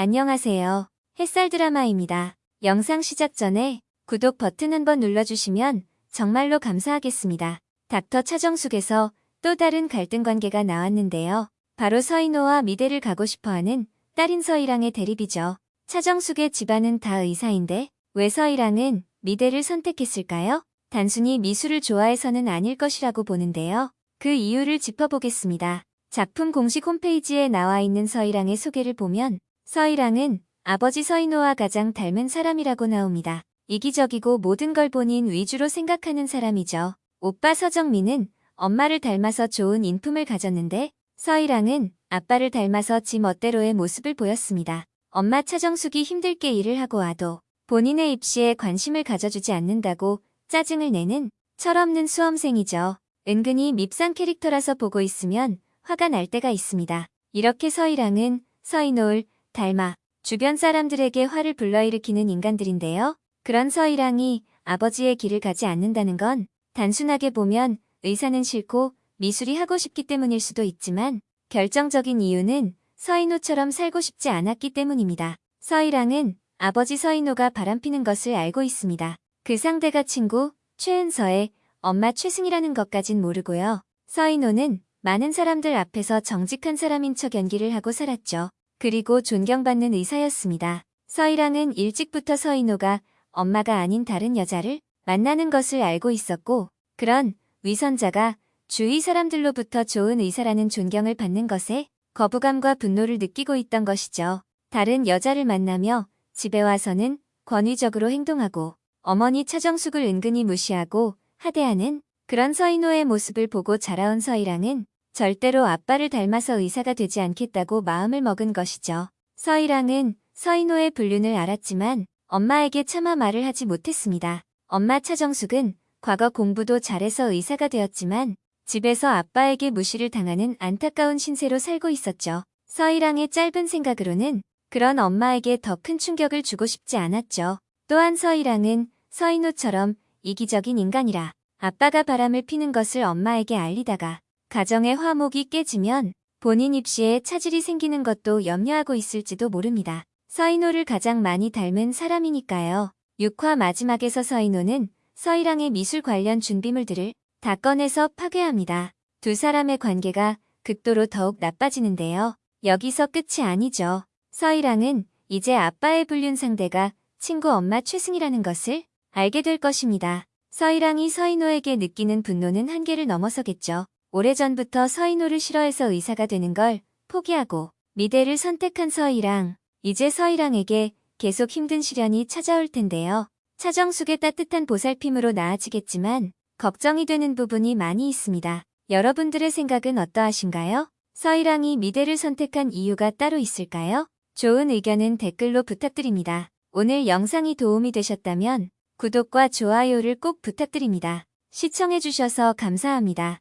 안녕하세요. 햇살 드라마입니다. 영상 시작 전에 구독 버튼 한번 눌러주시면 정말로 감사하겠습니다. 닥터 차정숙에서 또 다른 갈등 관계가 나왔는데요. 바로 서인호와 미대를 가고 싶어하는 딸인 서희랑의 대립이죠. 차정숙의 집안은 다 의사인데 왜 서희랑은 미대를 선택했을까요? 단순히 미술을 좋아해서는 아닐 것이라고 보는데요. 그 이유를 짚어보겠습니다. 작품 공식 홈페이지에 나와 있는 서희랑의 소개를 보면 서희랑은 아버지 서인호와 가장 닮은 사람이라고 나옵니다. 이기적이고 모든 걸 본인 위주로 생각하는 사람이죠. 오빠 서정민은 엄마를 닮아서 좋은 인품을 가졌는데 서희랑은 아빠를 닮아서 지 멋대로의 모습을 보였습니다. 엄마 차정숙이 힘들게 일을 하고 와도 본인의 입시에 관심을 가져주지 않는다고 짜증을 내는 철없는 수험생이죠. 은근히 밉상 캐릭터라서 보고 있으면 화가 날 때가 있습니다. 이렇게 서희랑은 서인호를 닮아 주변 사람들에게 화를 불러일으키는 인간들인데요. 그런 서희랑이 아버지의 길을 가지 않는다는 건 단순하게 보면 의사는 싫고 미술이 하고 싶기 때문일 수도 있지만 결정적인 이유는 서인호처럼 살고 싶지 않았기 때문입니다. 서희랑은 아버지 서인호가 바람피는 것을 알고 있습니다. 그 상대가 친구 최은서의 엄마 최승이라는 것까진 모르고요. 서인호는 많은 사람들 앞에서 정직한 사람인 척 연기를 하고 살았죠. 그리고 존경받는 의사였습니다. 서희랑은 일찍부터 서인호가 엄마가 아닌 다른 여자를 만나는 것을 알고 있었고 그런 위선자가 주위 사람들로부터 좋은 의사라는 존경을 받는 것에 거부감과 분노를 느끼고 있던 것이죠. 다른 여자를 만나며 집에 와서는 권위적으로 행동하고 어머니 차정숙을 은근히 무시하고 하대하는 그런 서인호의 모습을 보고 자라온 서희랑은 절대로 아빠를 닮아서 의사가 되지 않겠다고 마음을 먹은 것이죠. 서희랑은 서인호의 불륜을 알았지만 엄마에게 차마 말을 하지 못했습니다. 엄마 차정숙은 과거 공부도 잘해서 의사가 되었지만 집에서 아빠에게 무시를 당하는 안타까운 신세로 살고 있었죠. 서희랑의 짧은 생각으로는 그런 엄마에게 더 큰 충격을 주고 싶지 않았죠. 또한 서희랑은 서인호처럼 이기적인 인간이라 아빠가 바람을 피는 것을 엄마에게 알리다가 가정의 화목이 깨지면 본인 입시에 차질이 생기는 것도 염려하고 있을지도 모릅니다. 서인호를 가장 많이 닮은 사람이니까요. 6화 마지막에서 서인호는 서희랑의 미술 관련 준비물들을 다 꺼내서 파괴합니다. 두 사람의 관계가 극도로 더욱 나빠지는데요. 여기서 끝이 아니죠. 서희랑은 이제 아빠의 불륜 상대가 친구 엄마 최승이라는 것을 알게 될 것입니다. 서희랑이 서인호에게 느끼는 분노는 한계를 넘어서겠죠. 오래전부터 서인호를 싫어해서 의사가 되는 걸 포기하고 미대를 선택한 서희랑 이제 서희랑에게 계속 힘든 시련이 찾아올 텐데요. 차정숙의 따뜻한 보살핌으로 나아지겠지만 걱정이 되는 부분이 많이 있습니다. 여러분들의 생각은 어떠하신가요? 서희랑이 미대를 선택한 이유가 따로 있을까요? 좋은 의견은 댓글로 부탁드립니다. 오늘 영상이 도움이 되셨다면 구독과 좋아요를 꼭 부탁드립니다. 시청해주셔서 감사합니다.